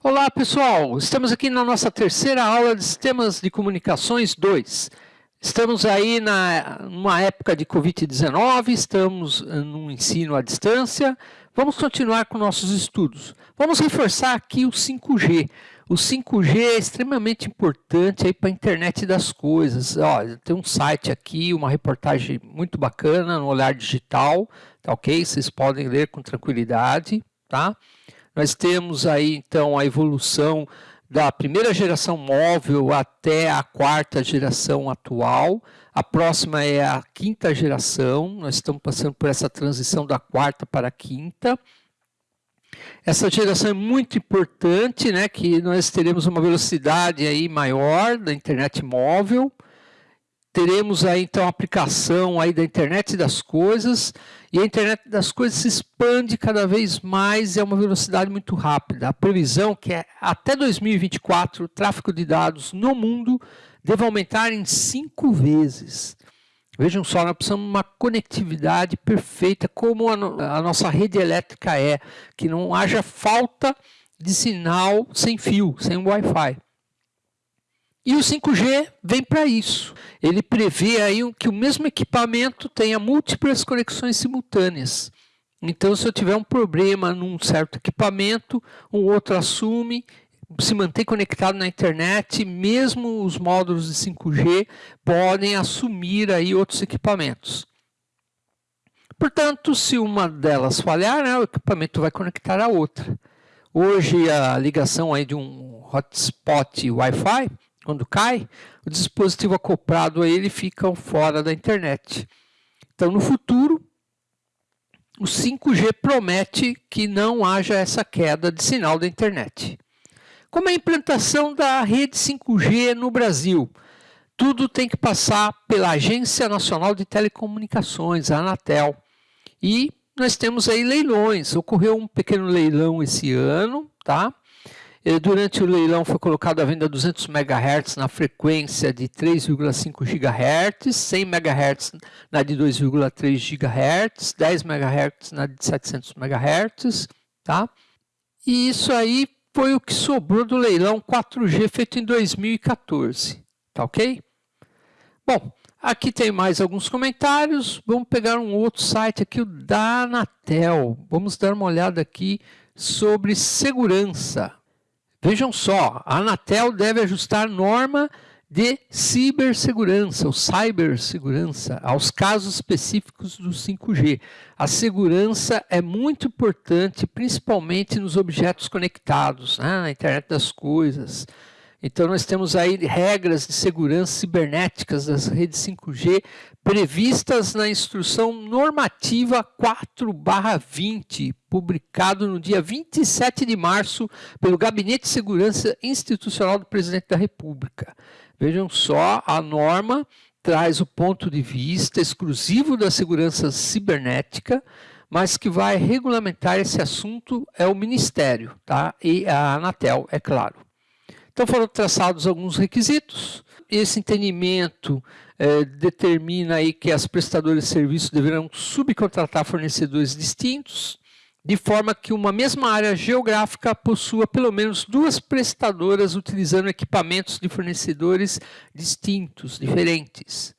Olá pessoal, estamos aqui na nossa terceira aula de Sistemas de Comunicações 2. Estamos aí na, numa época de Covid-19, estamos eh, no ensino à distância, vamos continuar com nossos estudos. Vamos reforçar aqui o 5G. O 5G é extremamente importante para a internet das coisas. Tem um site aqui, uma reportagem muito bacana no Olhar Digital, tá ok? Vocês podem ler com tranquilidade, tá? Nós temos aí então a evolução da primeira geração móvel até a quarta geração atual. A próxima é a quinta geração. Nós estamos passando por essa transição da quarta para a quinta. Essa geração é muito importante, né, que nós teremos uma velocidade aí maior da internet móvel. Teremos aí então a aplicação aí da internet das coisas e a internet das coisas se expande cada vez mais e é uma velocidade muito rápida. A previsão que é até 2024 o tráfego de dados no mundo deve aumentar em cinco vezes. Vejam só, nós precisamos de uma conectividade perfeita, como a, a nossa rede elétrica é, que não haja falta de sinal sem fio, sem Wi-Fi. E o 5G vem para isso. Ele prevê aí que o mesmo equipamento tenha múltiplas conexões simultâneas. Então, se eu tiver um problema num certo equipamento, um outro assume, se mantém conectado na internet, mesmo os módulos de 5G podem assumir aí outros equipamentos. Portanto, se uma delas falhar, né, o equipamento vai conectar a outra. Hoje, a ligação aí de um hotspot Wi-Fi quando cai, o dispositivo acoplado a ele fica fora da internet. Então, no futuro, o 5G promete que não haja essa queda de sinal da internet. Como é a implantação da rede 5G no Brasil? Tudo tem que passar pela Agência Nacional de Telecomunicações, a Anatel. E nós temos aí leilões. Ocorreu um pequeno leilão esse ano, tá? Durante o leilão foi colocado à venda 200 MHz na frequência de 3,5 GHz, 100 MHz na de 2,3 GHz, 10 MHz na de 700 MHz, tá? E isso aí foi o que sobrou do leilão 4G feito em 2014, tá ok? Bom, aqui tem mais alguns comentários, vamos pegar um outro site aqui, o da Anatel. Vamos dar uma olhada aqui sobre segurança. Vejam só, a Anatel deve ajustar norma de cibersegurança, ou cibersegurança, aos casos específicos do 5G. A segurança é muito importante, principalmente nos objetos conectados, né, na internet das coisas. Então, nós temos aí regras de segurança cibernéticas das redes 5G previstas na Instrução Normativa 4-20, publicado no dia 27 de março pelo Gabinete de Segurança Institucional do Presidente da República. Vejam só, a norma traz o ponto de vista exclusivo da segurança cibernética, mas que vai regulamentar esse assunto é o Ministério tá? e a Anatel, é claro. Então foram traçados alguns requisitos, esse entendimento é, determina aí que as prestadoras de serviço deverão subcontratar fornecedores distintos, de forma que uma mesma área geográfica possua pelo menos duas prestadoras utilizando equipamentos de fornecedores distintos, diferentes.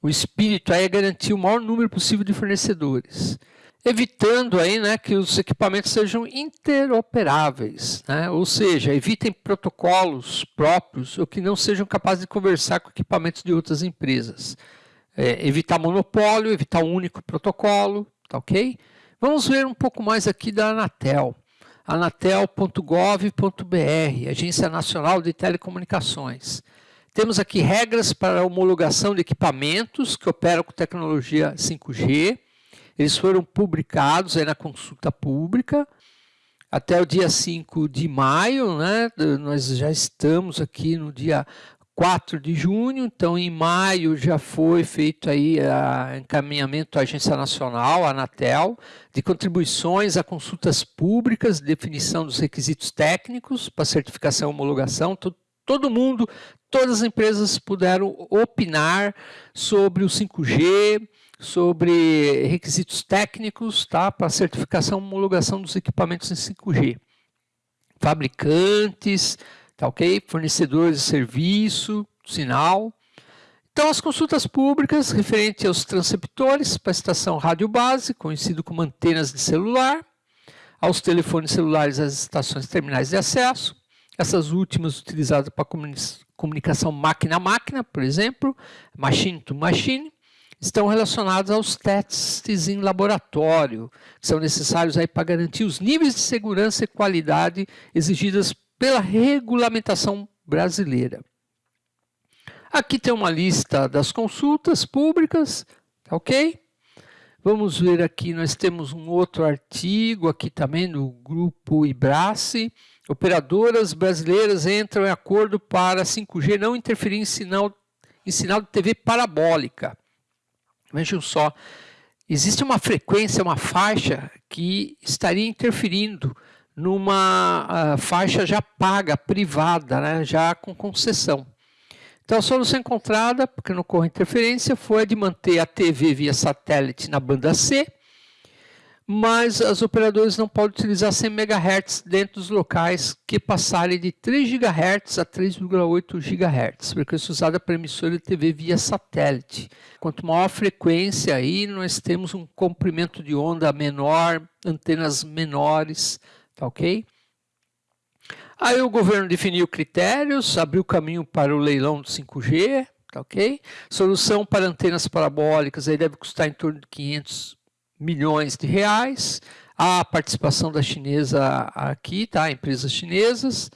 O espírito aí é garantir o maior número possível de fornecedores, evitando aí, né, que os equipamentos sejam interoperáveis, né? ou seja, evitem protocolos próprios ou que não sejam capazes de conversar com equipamentos de outras empresas. É, evitar monopólio, evitar um único protocolo, tá ok? Vamos ver um pouco mais aqui da Anatel. anatel.gov.br, Agência Nacional de Telecomunicações. Temos aqui regras para homologação de equipamentos que operam com tecnologia 5G. Eles foram publicados aí na consulta pública até o dia 5 de maio, né? Nós já estamos aqui no dia 4 de junho, então em maio já foi feito aí a encaminhamento à Agência Nacional, a Anatel, de contribuições a consultas públicas, definição dos requisitos técnicos para certificação e homologação, todo, todo mundo, todas as empresas puderam opinar sobre o 5G, sobre requisitos técnicos tá, para certificação e homologação dos equipamentos em 5G. fabricantes, tá ok? Fornecedores de serviço, sinal. Então, as consultas públicas referentes aos transceptores para a estação rádio base, conhecido como antenas de celular, aos telefones celulares às estações terminais de acesso, essas últimas utilizadas para comunicação máquina a máquina, por exemplo, machine to machine, estão relacionadas aos testes em laboratório, que são necessários aí para garantir os níveis de segurança e qualidade exigidas pela regulamentação brasileira. Aqui tem uma lista das consultas públicas, tá ok? Vamos ver aqui, nós temos um outro artigo aqui também no grupo Ibrace. Operadoras brasileiras entram em acordo para 5G não interferir em sinal, em sinal de TV parabólica. Vejam só, existe uma frequência, uma faixa que estaria interferindo numa uh, faixa já paga, privada, né, já com concessão. Então a solução encontrada, porque não ocorre interferência, foi a de manter a TV via satélite na banda C, mas os operadores não podem utilizar 100 MHz dentro dos locais que passarem de 3 GHz a 3,8 GHz, frequência usada para emissora de TV via satélite. Quanto maior a frequência aí, nós temos um comprimento de onda menor, antenas menores, tá ok? Aí o governo definiu critérios, abriu caminho para o leilão do 5G, tá ok? Solução para antenas parabólicas aí deve custar em torno de 500 milhões de reais. A participação da chinesa aqui, tá? Empresas chinesas.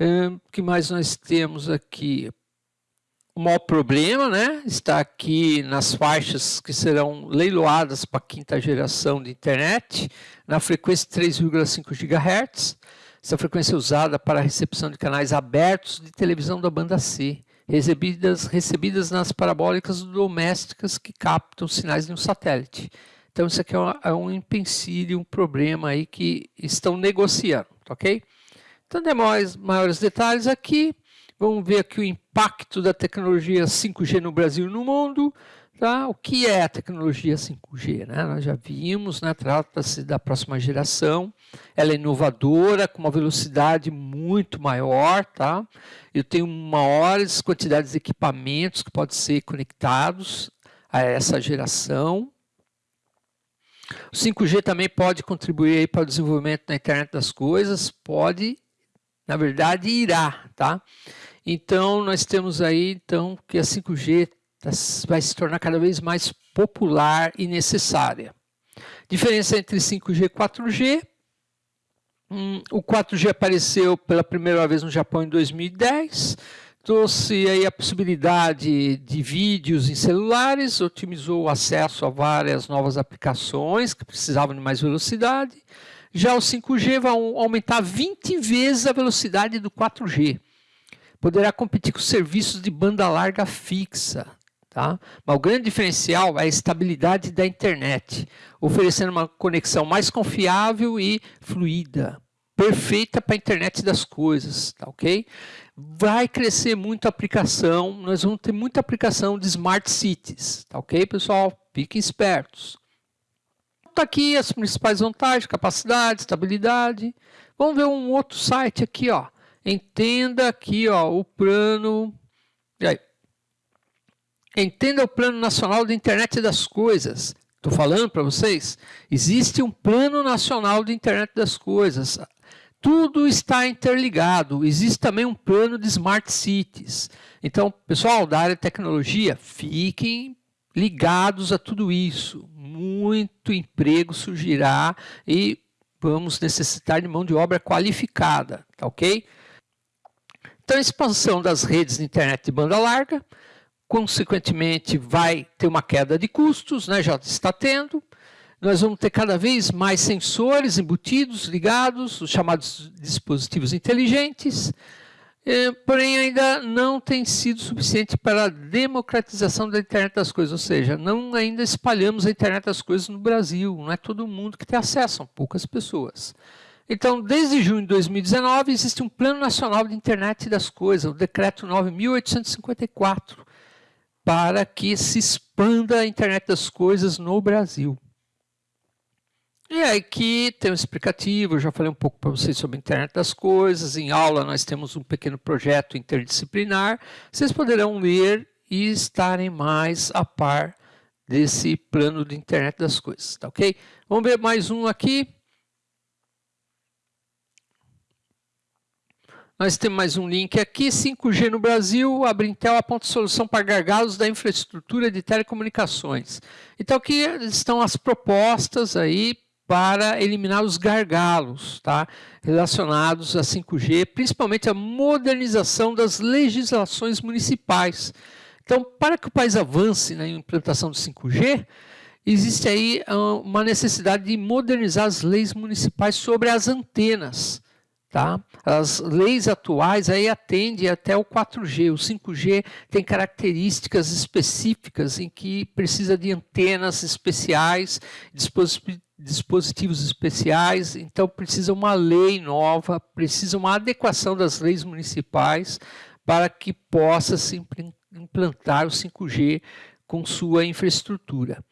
O que mais nós temos aqui? O maior problema, né? Está aqui nas faixas que serão leiloadas para a quinta geração de internet, na frequência 3,5 GHz. Essa frequência é usada para a recepção de canais abertos de televisão da banda C, recebidas, recebidas nas parabólicas domésticas que captam sinais de um satélite. Então, isso aqui é, uma, é um empecilho, um problema aí que estão negociando, ok? Então, demais maiores detalhes aqui. Vamos ver aqui o impacto da tecnologia 5G no Brasil e no mundo. Tá? O que é a tecnologia 5G? Né? Nós já vimos, né? trata-se da próxima geração, ela é inovadora, com uma velocidade muito maior, tá? eu tenho maiores quantidades de equipamentos que podem ser conectados a essa geração, o 5G também pode contribuir para o desenvolvimento da internet das coisas, pode, na verdade, irá, tá? Então, nós temos aí, então, que a 5G tá, vai se tornar cada vez mais popular e necessária. Diferença entre 5G e 4G. Hum, o 4G apareceu pela primeira vez no Japão em 2010, trouxe aí a possibilidade de vídeos em celulares, otimizou o acesso a várias novas aplicações que precisavam de mais velocidade. Já o 5G vai aumentar 20 vezes a velocidade do 4G. Poderá competir com serviços de banda larga fixa. Tá? Mas o grande diferencial é a estabilidade da internet, oferecendo uma conexão mais confiável e fluida, perfeita para a internet das coisas, tá ok? Vai crescer muito a aplicação, nós vamos ter muita aplicação de Smart Cities, tá ok, pessoal? Fiquem espertos. Está aqui as principais vantagens, capacidade, estabilidade. Vamos ver um outro site aqui, ó. Entenda aqui, ó, o plano... E aí? Entenda o Plano Nacional da Internet das Coisas. Estou falando para vocês. Existe um Plano Nacional de Internet das Coisas. Tudo está interligado. Existe também um plano de Smart Cities. Então, pessoal da área de tecnologia, fiquem ligados a tudo isso. Muito emprego surgirá e vamos necessitar de mão de obra qualificada, tá ok? Então, expansão das redes de internet de banda larga, consequentemente, vai ter uma queda de custos, né? já está tendo nós vamos ter cada vez mais sensores embutidos, ligados, os chamados dispositivos inteligentes, eh, porém ainda não tem sido suficiente para a democratização da internet das coisas, ou seja, não ainda espalhamos a internet das coisas no Brasil, não é todo mundo que tem acesso, são poucas pessoas. Então, desde junho de 2019, existe um Plano Nacional de Internet das Coisas, o Decreto 9.854, para que se expanda a internet das coisas no Brasil. E aí aqui tem um explicativo, eu já falei um pouco para vocês sobre a internet das coisas, em aula nós temos um pequeno projeto interdisciplinar, vocês poderão ler e estarem mais a par desse plano de internet das coisas, tá ok? Vamos ver mais um aqui. Nós temos mais um link aqui, 5G no Brasil, a Brintel aponta solução para gargalos da infraestrutura de telecomunicações. Então aqui estão as propostas aí para eliminar os gargalos tá? relacionados a 5G, principalmente a modernização das legislações municipais. Então, para que o país avance na implantação do 5G, existe aí ah, uma necessidade de modernizar as leis municipais sobre as antenas. Tá? As leis atuais aí atendem até o 4G. O 5G tem características específicas em que precisa de antenas especiais, dispositivos dispositivos especiais, então precisa uma lei nova, precisa uma adequação das leis municipais para que possa se implantar o 5G com sua infraestrutura.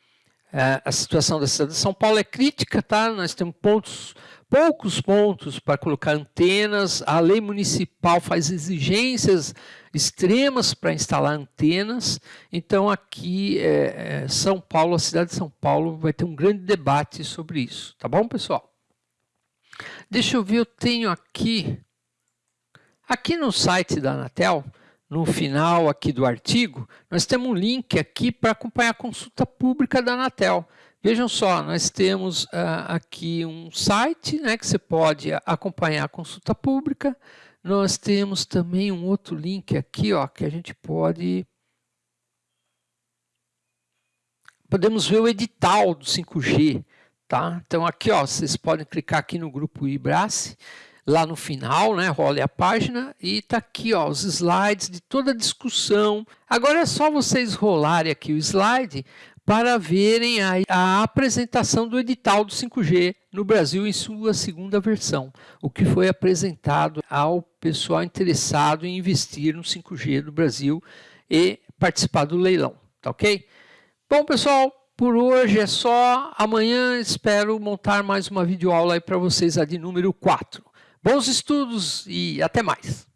É, a situação da cidade de São Paulo é crítica, tá? Nós temos pontos, poucos pontos para colocar antenas, a lei municipal faz exigências extremas para instalar antenas, então aqui é, é, São Paulo, a cidade de São Paulo vai ter um grande debate sobre isso, tá bom pessoal? Deixa eu ver, eu tenho aqui, aqui no site da Anatel, no final aqui do artigo, nós temos um link aqui para acompanhar a consulta pública da Anatel. Vejam só, nós temos uh, aqui um site né, que você pode acompanhar a consulta pública. Nós temos também um outro link aqui ó, que a gente pode... Podemos ver o edital do 5G. Tá? Então aqui ó, vocês podem clicar aqui no grupo IBRACE lá no final, né? Role a página e tá aqui, ó, os slides de toda a discussão. Agora é só vocês rolarem aqui o slide para verem a, a, apresentação do edital do 5G no Brasil em sua segunda versão, o que foi apresentado ao pessoal interessado em investir no 5G do Brasil e participar do leilão, tá ok? Bom, pessoal, por hoje é só. Amanhã espero montar mais uma videoaula aí para vocês, a de número 4. Bons estudos e até mais!